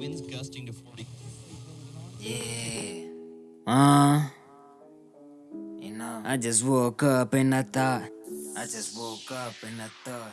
Winds gusting to 40. Yeah. Uh, you know, I just woke up and I thought, I just woke up and I thought.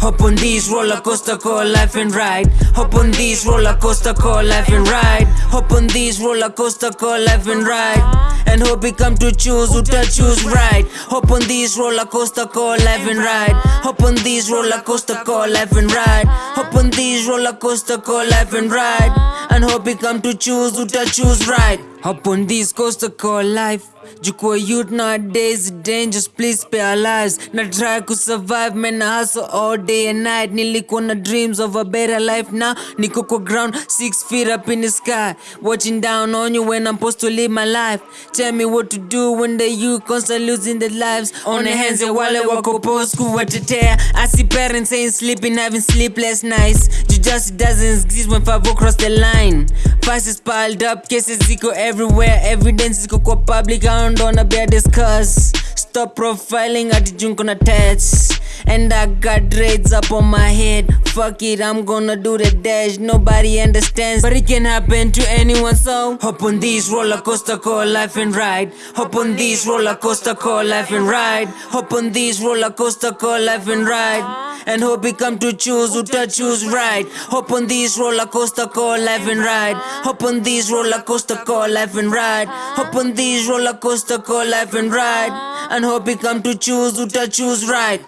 Hop on these roller coaster call life and ride. Hop on these roller coaster call life and ride. Hop on these roller coaster call life and ride. And hope we come to choose who to choose right. Hop on these roller coaster call life and ride. Hop on these roller coaster call life and ride. Hop on these roller coaster call life and ride. And hope we come to choose who choose right. Hop on these coaster call life. Jukua youth nowadays dangerous, please spare our lives. Na try to survive, man, na hustle all day and night. Nilikuwa na dreams of a better life now. Niko kwa ground, six feet up in the sky. Watching down on you when I'm supposed to live my life. Tell me what to do when the youth constantly losing their lives. On the hands ya wale wako post kuwatetea. I see parents ain't sleeping, having sleepless nights. Justice doesn't exist when five cross the line. Faces piled up, cases ziko everywhere. Evidence ziko kwa public, I don't wanna bear discuss. Stop profiling ati junko na tats. And I got dreads up on my head. Fuck it, I'm gonna do the dash. Nobody understands, but it can happen to anyone. So hop on this roller coaster, call life and ride. Hop on this roller coaster, call life and ride. Hop on this roller coaster, call life and ride. And hope we come to choose who to choose right. Hop on these roller coaster, call life and ride. Hop on these roller coaster, call life and ride. Hop on these roller coaster, call life and ride. And hope we come to choose who to choose right.